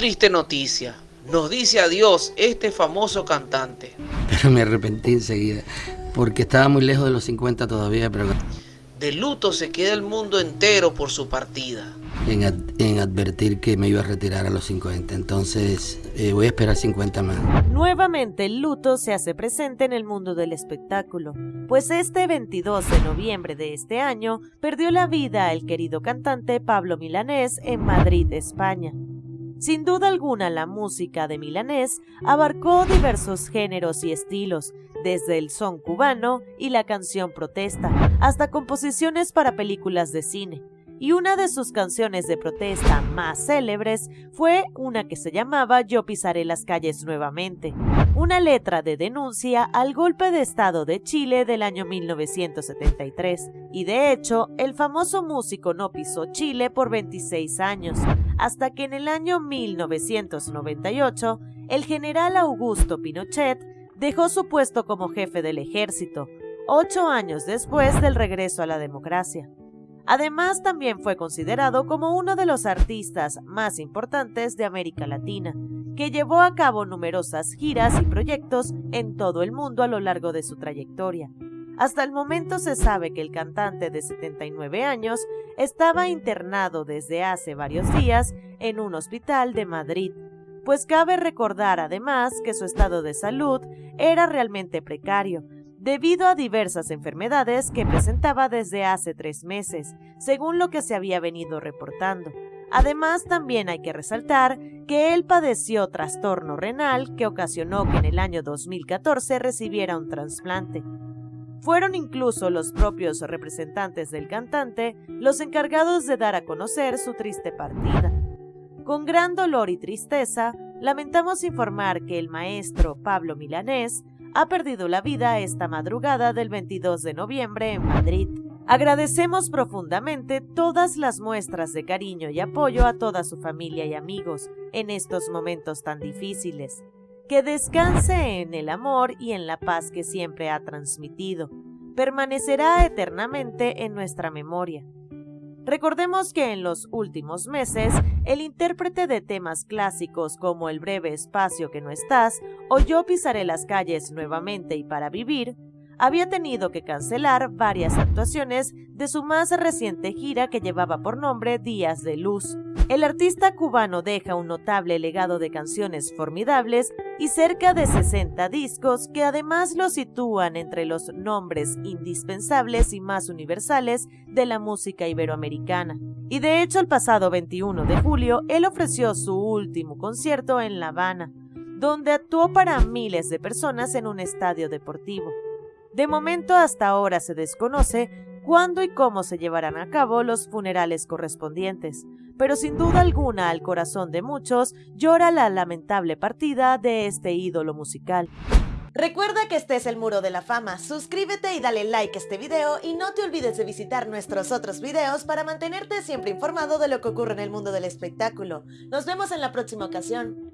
triste noticia. Nos dice adiós este famoso cantante. Pero me arrepentí enseguida, porque estaba muy lejos de los 50 todavía, pero... De luto se queda el mundo entero por su partida. En, advertir que me iba a retirar a los 50, entonces eh, voy a esperar 50 más. Nuevamente el luto se hace presente en el mundo del espectáculo, pues este 22 de noviembre de este año perdió la vida el querido cantante Pablo Milanés en Madrid, España. Sin duda alguna, la música de Milanés abarcó diversos géneros y estilos, desde el son cubano y la canción protesta, hasta composiciones para películas de cine y una de sus canciones de protesta más célebres fue una que se llamaba Yo pisaré las calles nuevamente, una letra de denuncia al golpe de Estado de Chile del año 1973, y de hecho el famoso músico no pisó Chile por 26 años, hasta que en el año 1998 el general Augusto Pinochet dejó su puesto como jefe del ejército, ocho años después del regreso a la democracia. Además, también fue considerado como uno de los artistas más importantes de América Latina, que llevó a cabo numerosas giras y proyectos en todo el mundo a lo largo de su trayectoria. Hasta el momento se sabe que el cantante de 79 años estaba internado desde hace varios días en un hospital de Madrid, pues cabe recordar además que su estado de salud era realmente precario, debido a diversas enfermedades que presentaba desde hace tres meses, según lo que se había venido reportando. Además, también hay que resaltar que él padeció trastorno renal que ocasionó que en el año 2014 recibiera un trasplante. Fueron incluso los propios representantes del cantante los encargados de dar a conocer su triste partida. Con gran dolor y tristeza, lamentamos informar que el maestro Pablo Milanés ha perdido la vida esta madrugada del 22 de noviembre en Madrid. Agradecemos profundamente todas las muestras de cariño y apoyo a toda su familia y amigos en estos momentos tan difíciles. Que descanse en el amor y en la paz que siempre ha transmitido. Permanecerá eternamente en nuestra memoria. Recordemos que en los últimos meses, el intérprete de temas clásicos como El breve espacio que no estás o Yo pisaré las calles nuevamente y para vivir, había tenido que cancelar varias actuaciones de su más reciente gira que llevaba por nombre Días de Luz. El artista cubano deja un notable legado de canciones formidables y cerca de 60 discos que además lo sitúan entre los nombres indispensables y más universales de la música iberoamericana. Y de hecho el pasado 21 de julio él ofreció su último concierto en La Habana, donde actuó para miles de personas en un estadio deportivo. De momento hasta ahora se desconoce cuándo y cómo se llevarán a cabo los funerales correspondientes, pero sin duda alguna al corazón de muchos llora la lamentable partida de este ídolo musical. Recuerda que este es el Muro de la Fama, suscríbete y dale like a este video y no te olvides de visitar nuestros otros videos para mantenerte siempre informado de lo que ocurre en el mundo del espectáculo. Nos vemos en la próxima ocasión.